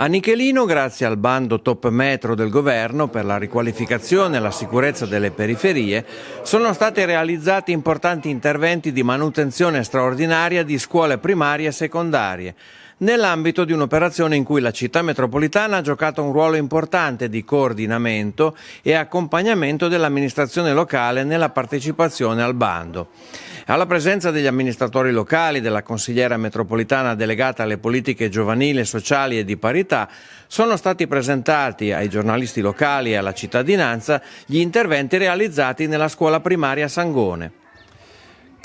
A Nichelino, grazie al bando Top Metro del governo per la riqualificazione e la sicurezza delle periferie, sono stati realizzati importanti interventi di manutenzione straordinaria di scuole primarie e secondarie, nell'ambito di un'operazione in cui la città metropolitana ha giocato un ruolo importante di coordinamento e accompagnamento dell'amministrazione locale nella partecipazione al bando. Alla presenza degli amministratori locali, della consigliera metropolitana delegata alle politiche giovanili, sociali e di parità, sono stati presentati ai giornalisti locali e alla cittadinanza gli interventi realizzati nella scuola primaria Sangone.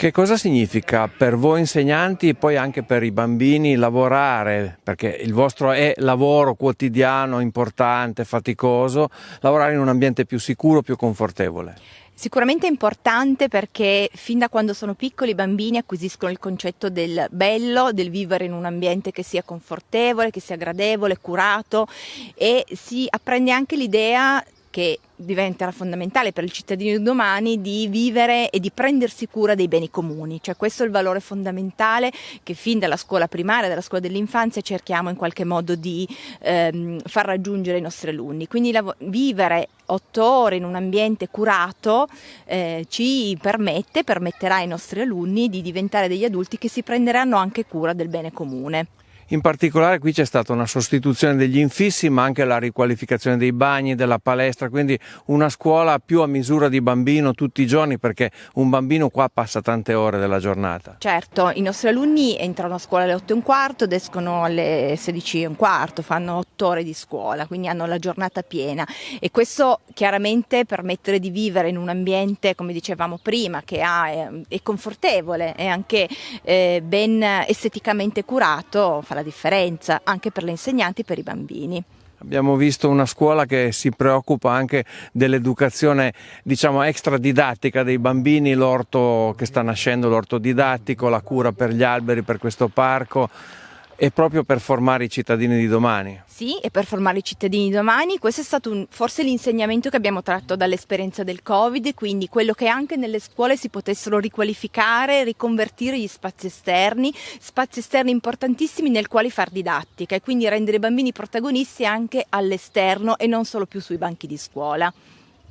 Che cosa significa per voi insegnanti e poi anche per i bambini lavorare, perché il vostro è lavoro quotidiano, importante, faticoso, lavorare in un ambiente più sicuro, più confortevole? Sicuramente è importante perché fin da quando sono piccoli i bambini acquisiscono il concetto del bello, del vivere in un ambiente che sia confortevole, che sia gradevole, curato e si apprende anche l'idea che diventerà fondamentale per il cittadino di domani di vivere e di prendersi cura dei beni comuni, cioè questo è il valore fondamentale che fin dalla scuola primaria, dalla scuola dell'infanzia cerchiamo in qualche modo di ehm, far raggiungere ai nostri alunni. Quindi vivere otto ore in un ambiente curato eh, ci permette, permetterà ai nostri alunni di diventare degli adulti che si prenderanno anche cura del bene comune. In particolare qui c'è stata una sostituzione degli infissi ma anche la riqualificazione dei bagni, della palestra, quindi una scuola più a misura di bambino tutti i giorni perché un bambino qua passa tante ore della giornata. Certo, i nostri alunni entrano a scuola alle 8 e un quarto ed escono alle 16 e un quarto, fanno 8 ore di scuola, quindi hanno la giornata piena e questo chiaramente permette di vivere in un ambiente, come dicevamo prima, che ha, è, è confortevole e anche eh, ben esteticamente curato fa la differenza anche per le insegnanti e per i bambini. Abbiamo visto una scuola che si preoccupa anche dell'educazione diciamo extradidattica dei bambini, l'orto che sta nascendo, l'orto didattico, la cura per gli alberi, per questo parco e proprio per formare i cittadini di domani. Sì, e per formare i cittadini di domani, questo è stato un, forse l'insegnamento che abbiamo tratto dall'esperienza del Covid, quindi quello che anche nelle scuole si potessero riqualificare, riconvertire gli spazi esterni, spazi esterni importantissimi nel quali far didattica e quindi rendere i bambini protagonisti anche all'esterno e non solo più sui banchi di scuola.